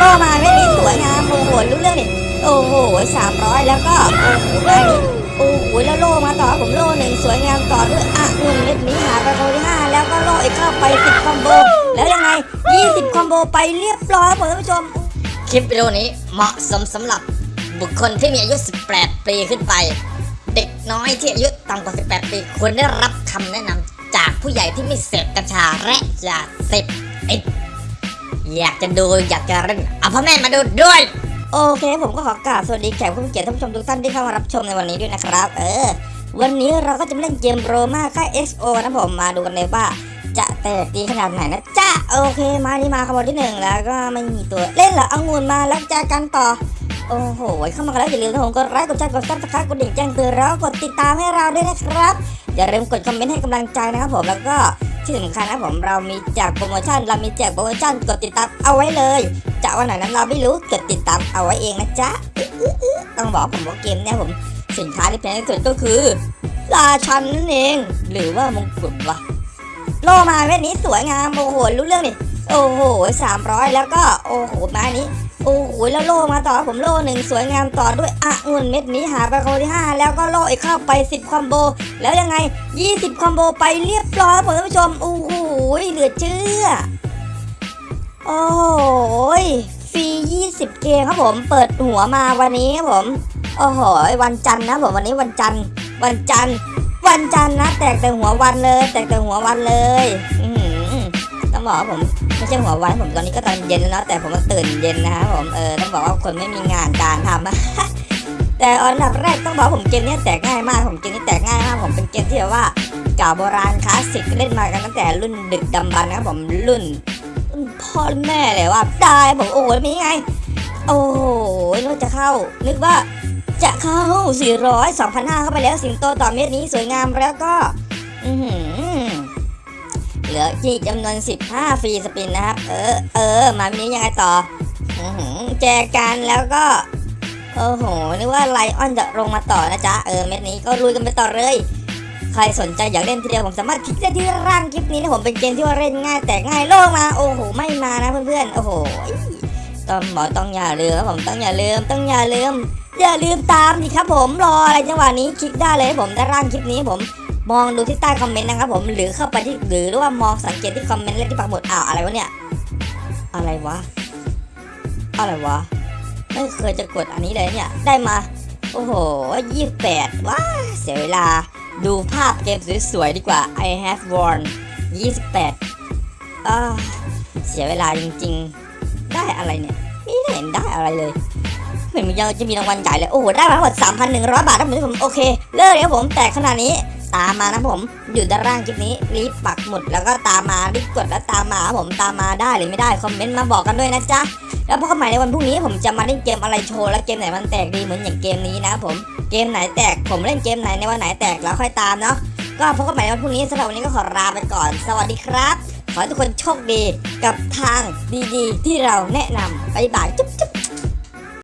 โล่มาเม็ดนี้สวยงามโอ้โหรู้เรื่องดิโอ้โหสามร้อยแล้วก็โอ้โหได้นี้โอ้โหแล้วโล่มาต่อผมโล่หนึ่งสวยงามต่อด้วยอะเงินเม็ดนี้หาไปคนที่ห้าแล้วก็โล่อีกเข้าไปสิบคอมโบแล้วยังไงยี่สิบคอมโบไปเรียบร้อยครับผมท่านผู้ชม คลิปวิดีโอนี้เหมาะสมสำหรับบุคคลที่มีอายุ 18 ปีขึ้นไป เด็กน้อยที่อายุต่ำกว่า 18 ปีควรได้รับคำแนะนำจากผู้ใหญ่ที่ไม่เสพกัญชาและยาเสพติด อยากจะดูอยากจะเล่นเอาพ่อแม่มาดูด้วย โอเค ผมก็ขอกราบสวัสดีแขกผู้มีเกียรติท่านผู้ชมทุกท่านที่เข้ามารับชมในวันนี้ด้วยนะครับ เออ วันนี้เราก็จะมาเล่นเกมโรมาค่าย XO นะผมมาดูกันเลยว่าจะแตกดีขนาดไหนนะจ้าโอเค มานี่มาขบวนที่หนึ่งแล้วก็ไม่มีตัวเล่นเหรอเอางูนมาแล้วเจอกันต่อโอ้โห เข้ามากันแล้วอย่าลืมนะผมกดไลค์กดแชร์กดซับสไครต์กดดิ่งแจ้งเตือนแล้วกดติดตามให้เราด้วยนะครับ อย่าลืมกดคอมเมนต์ให้กำลังใจนะครับผมแล้วก็ ที่สำคัญนะผมเรามีแจกโปรโมชั่น เรามีแจกโปรโมชั่นกดติดตามเอาไว้เลย จะวันไหนนั้นเราไม่รู้กดติดตามเอาไว้เองนะจ๊ะต้องบอกผมว่าเกมเนี่ยผมสินค้าที่แพงที่สุดก็คือราชันนั่นเอง หรือว่ามงกุฎวะโลมาเม็ดนี้สวยงามโอ้โหรู้เรื่องดิโอ้โหสามร้อยแล้วก็โอ้โหม้นี้ โอ้โหแล้วโล่มาต่อผมโล่หนึ่งสวยงามต่อด้วยอะเงินเม็ดนี้หาไปคนที่ห้าแล้วก็โล่อีกเข้าไปสิบคอมโบ แล้วยังไงยี่สิบคอมโบไปเรียบร้อยครับผมท่านผู้ชมโอ้โหเหลือเชื่อ โอ้โหฟรี 20 เกมครับผมเปิดหัวมาวันนี้ครับผมโอ้โหวันจันทร์นะผมวันนี้วันจันทร์วันจันทร์วันจันทร์นะ แตกแต่หัววันเลย แตกแต่หัววันเลยอื ต้องบอกว่าผมไม่ใช่หัววันผมตอนนี้ก็ตอนเย็นแล้วนะแต่ผมตื่นเย็นนะครับผมเออต้องบอกว่าคนไม่มีงานการทำแต่อันดับแรกต้องบอกผมเกมนี้แตกง่ายมากผมเกมนี้แตกง่ายมากผมเป็นเกมที่แบบว่าเก่าโบราณคลาสสิกเล่นมากันตั้งแต่รุ่นดึกดำบรรพ์นะครับผมรุ่นพ่อแม่เลยว่าได้ผมโอ้โหมีไง โอ้โหนึกว่าจะเข้า นึกว่าจะเข้า 400 2,500เข้าไปแล้วสิงโตต่อเม็ดนี้สวยงามแล้วก็ อือหือ เหลือที่จำนวน 15 ฟรีสปินนะครับ เออ เออ มาเม็ดนี้ยังไงต่ออือหือแจกันแล้วก็ โอ้โห นึกว่าไลออนจะลงมาต่อนะจ๊ะ เออ เม็ดนี้ก็ลุยกันไปต่อเลย ใครสนใจอยากเล่นทีเดียวผมสามารถคลิกได้ที่ร่างคลิปนี้นะผมเป็นเกมที่ว่าเล่นง่ายแต่ง่ายโลกมา โอ้โห ไม่มานะเพื่อนๆ โอ้โหต้องบอกต้องอย่าลืมครับผมต้องอย่าลืมต้องอย่าลืมอย่าลืมตามดิครับผมรออะไรจังหวะนี้คลิกได้เลยผมได้ร่างคลิปนี้ผม มองดูที่ใต้คอมเมนต์นะครับผมหรือเข้าไปที่หรือว่ามองสังเกตที่คอมเมนต์และที่ปักหมุดอ้าวอะไรวะเนี่ย อะไรวะ อะไรวะ ไม่เคยจะกดอันนี้เลยเนี่ย ได้มา โอ้โหยี่แปดว้าเสียเวลาดูภาพเกมสวยๆดีกว่า I have won 28อ่าเสียเวลาจริงๆ ได้อะไรเนี่ย ไม่เห็นได้อะไรเลยเหมือนมันยังจะมีรางวัลใหญ่เลย โอ้โห ได้มาทั้งหมด 3,100 บาทนะผมผมโอเค เลิกเลยครับผม แต่ขนาดนี้ ตามมานะผม อยู่ด้านล่างคลิปนี้รีบปักหมุดแล้วก็ตามมารีบกดแล้วตามมาผมตามมาได้หรือไม่ได้คอมเมนต์มาบอกกันด้วยนะจ๊ะแล้วพบกันใหม่ในวันพรุ่งนี้ผมจะมาเล่นเกมอะไรโชว์และเกมไหนมันแตกดีเหมือนอย่างเกมนี้นะผมเกมไหนแตกผมเล่นเกมไหนในวันไหนแตกแล้วค่อยตามเนาะก็พบกันใหม่ในวันพรุ่งนี้สำหรับวันนี้ก็ขอลาไปก่อน สวัสดีครับ ขอให้ทุกคนโชคดีกับทางดีๆ ที่เราแนะนำบ๊ายบายจุ๊บ